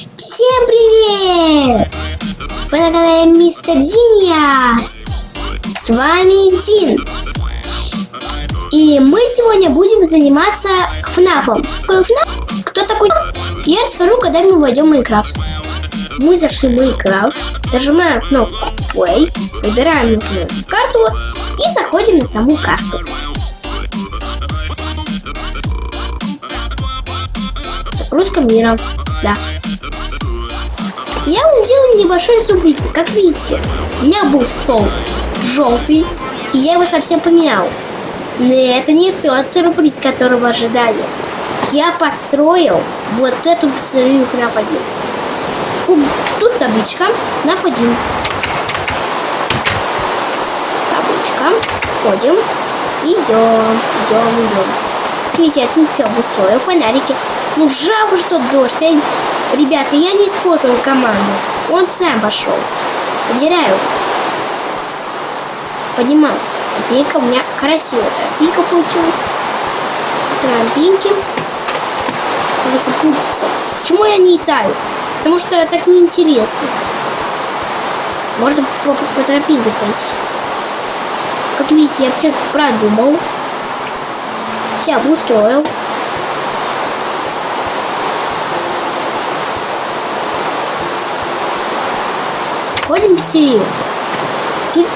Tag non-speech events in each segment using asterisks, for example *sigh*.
Всем привет! Вы на канале Мистер Диниас. С вами Дин. И мы сегодня будем заниматься ФНАФом. Какой ФНАФ? Кто такой? Я расскажу, когда мы войдем в Майнкрафт. Мы зашли в Майнкрафт, нажимаем кнопку Play, выбираем нужную карту и заходим на саму карту. Загрузка мира. Да. Я вам делаю небольшой сюрприз. Как видите, у меня был стол желтый, и я его совсем поменял. Но это не тот сюрприз, которого ожидали. Я построил вот эту пиццерию FNAF 1. Тут табличка FNAF 1. Табличка. Ходим. Идем, идем, идем. Видите, я тут все обустроил, фонарики. Ну, жалко, что дождь. Я... Ребята, я не использовал команду. Он сам пошел. Вас. Подниматься по тропинкам. У меня красивая тропинка получилась. Тропинки. Уже запутаться. Почему я не летаю? Потому что так неинтересно. Можно по, по, по тропинке пройтись. Как видите, я все продумал. Все обустроил. Ходим в серию. Тут,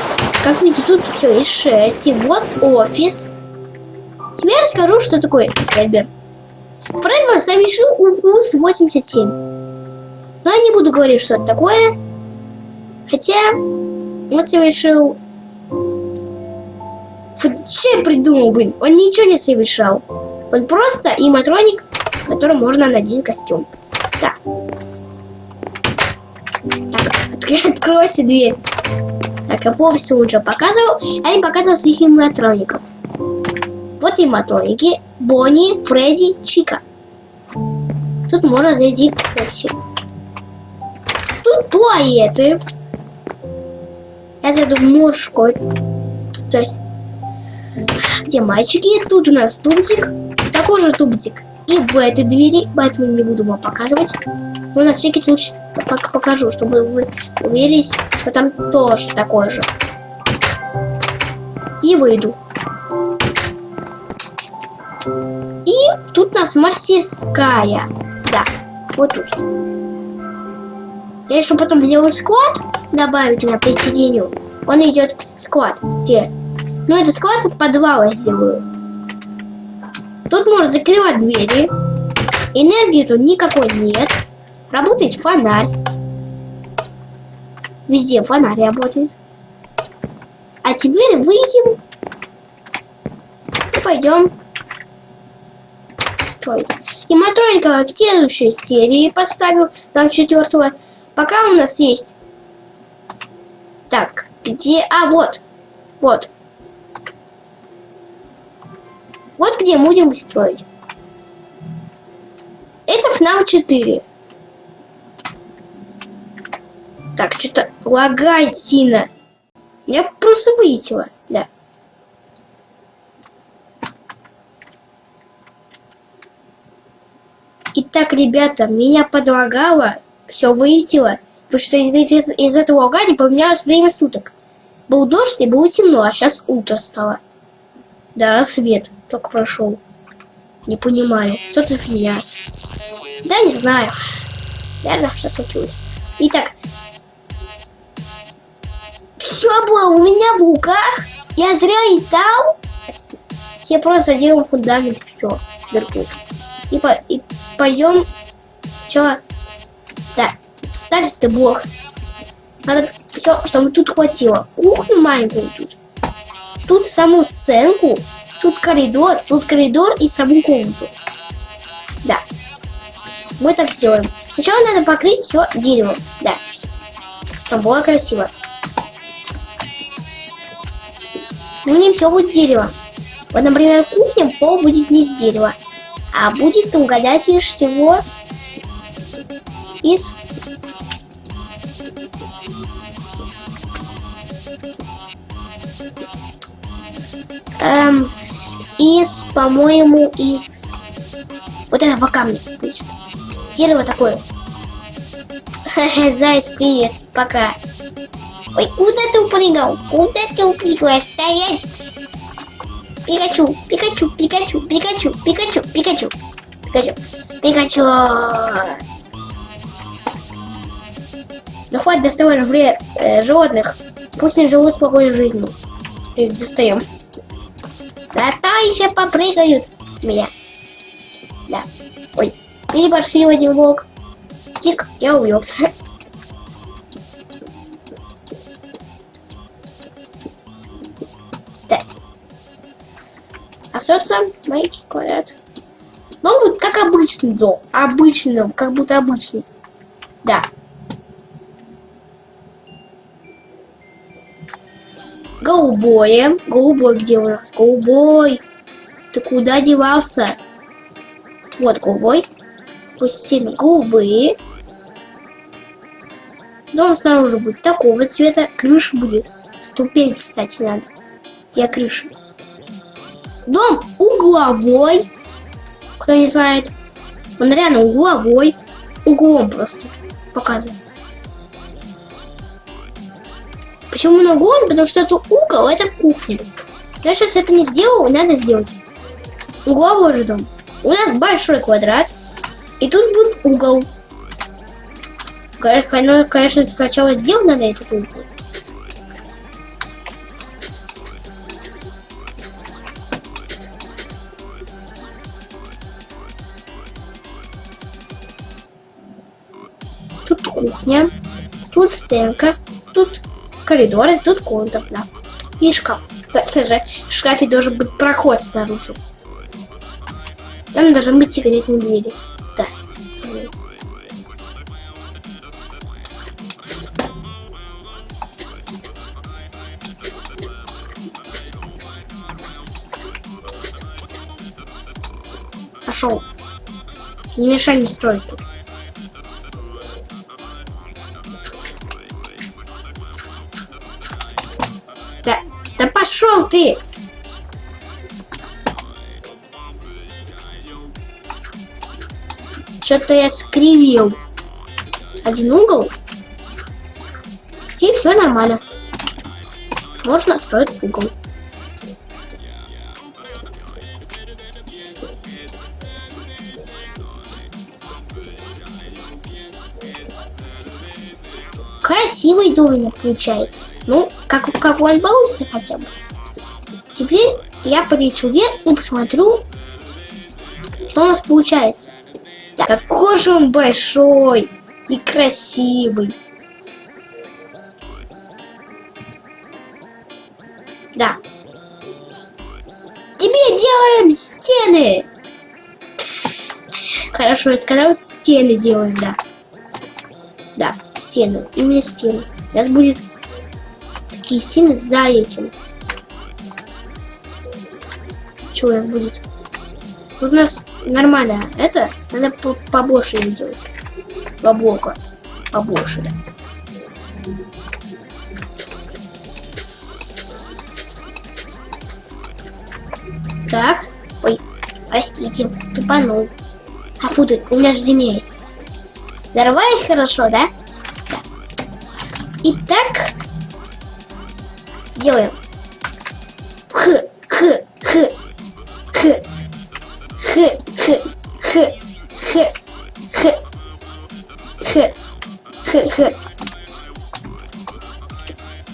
как видите, тут все из шерсти. Вот офис. Теперь расскажу, что такое Фредбер. Фредбер совершил укус 87. Но я не буду говорить, что это такое. Хотя он совершил... Что я придумал, блин? Он ничего не совершал. Он просто иматроник, которому можно надеть костюм. Так. Откройся дверь. Так, я вовсе уже показывал. Я не показывал своих иматроников. Вот иматроники. Бонни, Фредди, Чика. Тут можно зайти к Фокси. Тут туалеты. Я зайду в мужской. То есть, где мальчики. Тут у нас тубзик. Такой же тубзик. И в этой двери, поэтому не буду вам показывать. Но на всякий случай покажу, чтобы вы уверились, что там тоже такой же. И выйду. И тут у нас мастерская. Да, вот тут. Я еще потом сделаю склад, добавить туда присоединю. Он идет склад. Где? Ну, это склад подвала сделаю. Тут можно закрывать двери. Энергии тут никакой нет. Работает фонарь. Везде фонарь работает. А теперь выйдем и пойдем строить. И матроника в следующей серии поставил, там четвертого. Пока у нас есть. Так, где? А, вот. Вот. Вот где будем строить. Это FNAF 4. Так, что-то лагай сильно. Я просто вылетела. Да. Итак, ребята, меня подлагало, все вылетело, потому что из, из, из этого лагания поменялось время суток. Был дождь и было темно, а сейчас утро стало. Да, рассвет только прошел. Не понимаю, что за фигня. Да, не знаю. Наверное, что случилось. Итак, все было у меня в руках. Я зря летал. Я просто делал фундамент, все. И, по, и пойдем. Че? Да, ставить ты блок. Надо все, чтобы тут хватило. Кухню маленькую тут. Тут саму сценку. Тут коридор. Тут коридор и саму комнату. Да. Мы так сделаем. Сначала надо покрыть все деревом. Да. Чтобы было красиво. Ну не все будет дерево. Вот, например, кухня, пол будет не из дерева. А будет, угадайте, чего? Из... Эм, из, по-моему, из вот этого камня. Дерево такое. *laughs* Заяц, привет. Пока. Ой, куда ты упрыгал? Куда ты упрыгал? Стоять! Пикачу, Пикачу, Пикачу, Пикачу, Пикачу, Пикачу, Пикачу, Пикачу. Ну хватит доставать вред э, животных. Пусть они живут спокойной жизнью. И достаем. Да то еще попрыгают меня. Да. Ой, переборщил один волк. Тик, я увлекся. Остается маленький квадрат. Ну, вот как обычный дом. Обычный дом, как будто обычный. Да. Голубое. Голубой где у нас? Голубой. Ты куда девался? Вот голубой. Стены голубые. Дом снаружи будет такого цвета. Крыша будет. Ступень, кстати, надо. Я крыша. Дом угловой. Кто не знает. Он реально угловой. Углом просто показывает. Почему на углом? Потому что это угол, это кухня. Я сейчас это не сделал, надо сделать. Угловой же дом. У нас большой квадрат. И тут будет угол. Конечно, сначала сделать надо этот угол. Кухня, тут стенка, тут коридоры, тут комната, да. И шкаф. Кстати, в шкафе должен быть проход снаружи. Там должны быть секретные двери. Да. Пошел. Не мешай мне строить тут. Ты! Что-то я скривил один угол. И все нормально. Можно строить угол. Красивый домик получается. Ну, как, как он получится хотя бы. Теперь я полечу вверх и посмотрю, что у нас получается. Какой же он большой и красивый. Да. Тебе делаем стены. Хорошо, я сказал, стены делаем, да. Да, стены. Именно стены. У нас будет такие стены за этим. У нас будет? Тут у нас нормально. Это надо побольше делать. Побока. Побольше. Так. Ой, простите, тупанул. А фу ты, у меня же земля есть. Взорвались хорошо, да? Да. Итак, делаем. Х, х, х, х, х, х, х, х,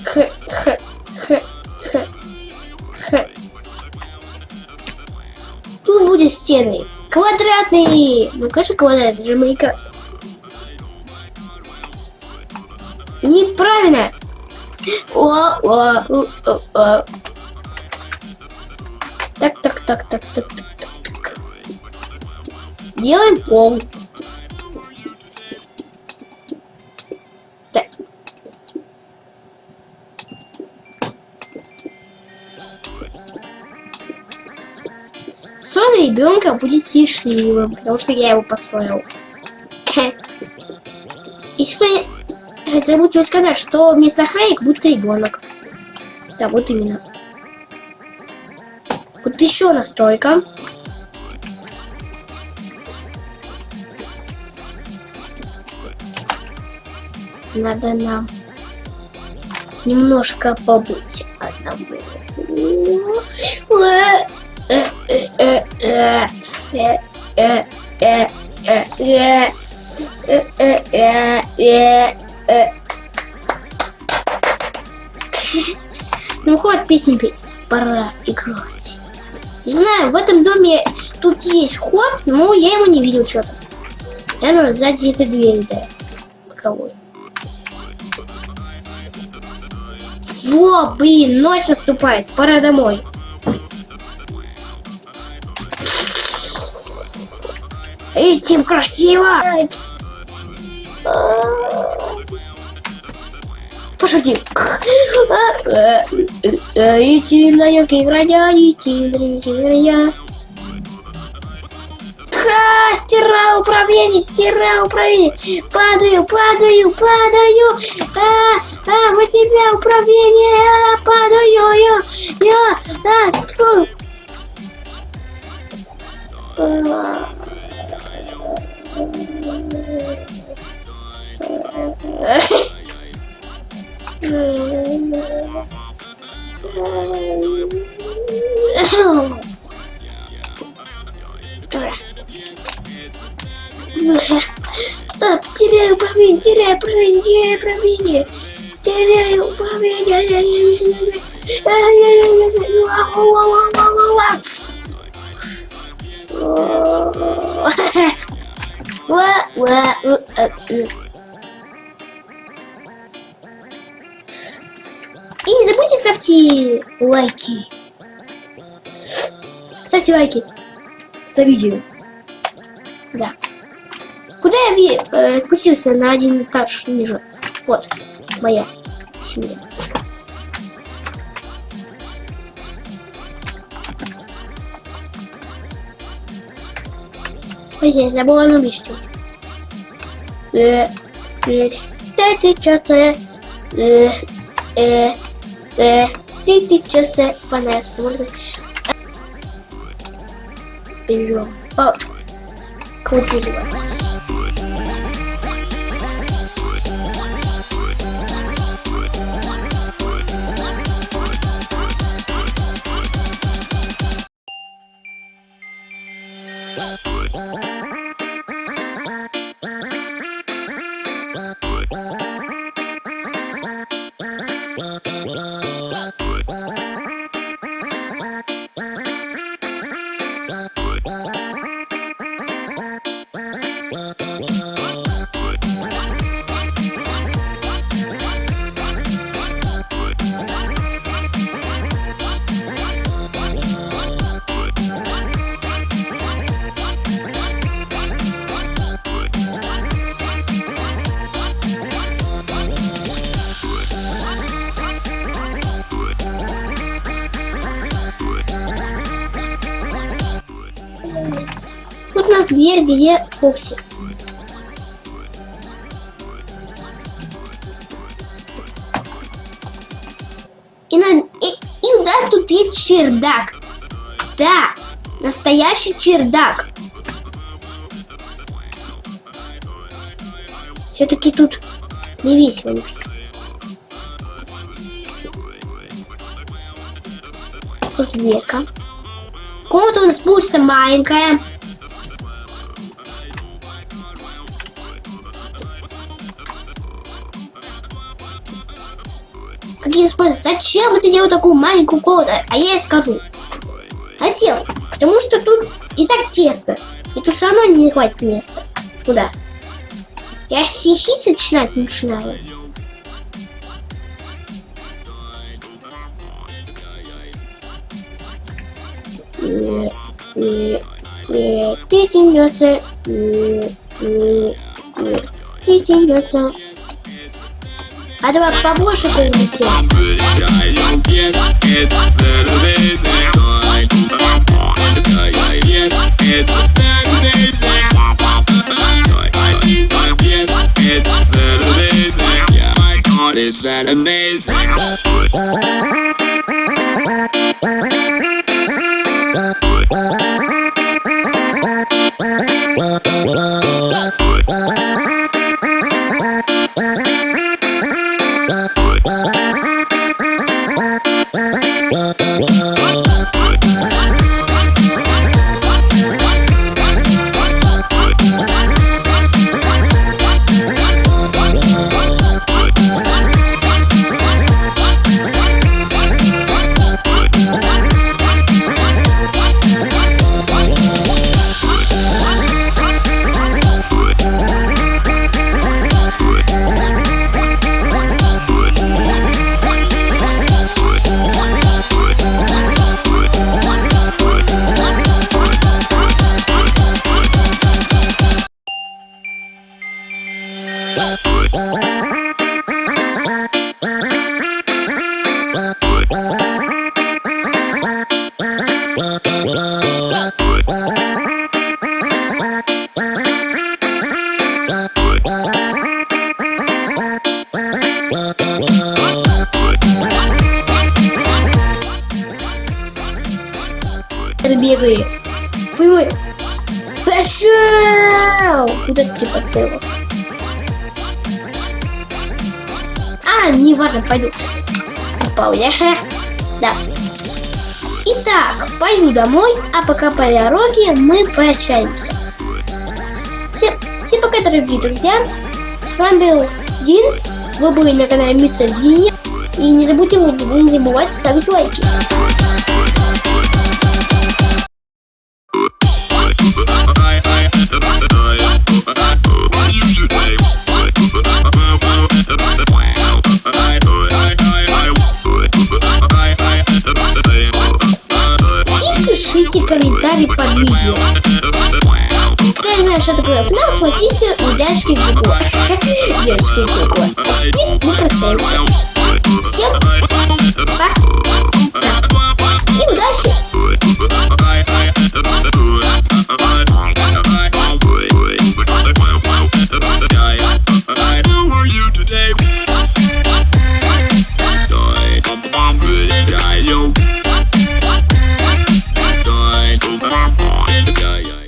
х, х, х, х, х. Тут будет стены. Квадратные. Ну, конечно, квадрат, это же Майнкрафт. Неправильно. О, о, о, о, о. Так, так, так, так, так, так. Делаем пол. Так. Сон ребенка будет счастливым, потому что я его построил. Если кто забудьте сказать, что вместо охранника будет ребенок. Да, вот именно. Вот еще настройка. Надо нам немножко побыть одному. Ну хоть песню петь, пора играть. Не знаю, в этом доме тут есть ход, но я его не видел что-то. Наверное, сзади этой двери, да. Боковой. Во, блин, ночь наступает, пора домой. Этим красиво! Пошути! Э, э, э, эти наемки граня, а эти наемки граня. Ха, стираю управление, стираю управление. Падаю, падаю, падаю. А, а, потерял управление. А, падаю, я, я, а, фу. *laughs* А, теряю управление, теряю управление, теряю управление. Теряю управление. И не забудьте ставьте лайки. Ставьте лайки за видео. Да. Куда я э, спустился на один этаж ниже? Вот, моя семья. Ой, я забыла на что. Э, э, ты часы, э, ты часы, понравилось, можно. Берем палочку. 我记住了 дверь, где Фокси. И, на, и, и у нас тут есть чердак. Да, настоящий чердак. Все-таки тут не весело нифига. Зверка. Комната у нас получится маленькая. Какие спорят, зачем ты делал такую маленькую комнату? А я ей скажу. Зачем? Потому что тут и так тесно. И тут все равно не хватит места. Куда? Я стихи сочинять начинаю. Ты смеешься. Ты смеешься. А давай побольше принеси. It's Ты подстрелился? А, не важно, пойду. Упал я. Да. Итак, пойду домой, а пока по дороге мы прощаемся. Всем, всем пока, дорогие друзья. С вами был Дин. Вы были на канале Мистер Дин. И не забудьте, не забывайте ставить лайки. и комментарий под видео. Кто не знаю, что такое финал, смотрите у дядюшки Гугла. Дядюшки Гугла. А теперь мы прощаемся. Всем пока. И удачи!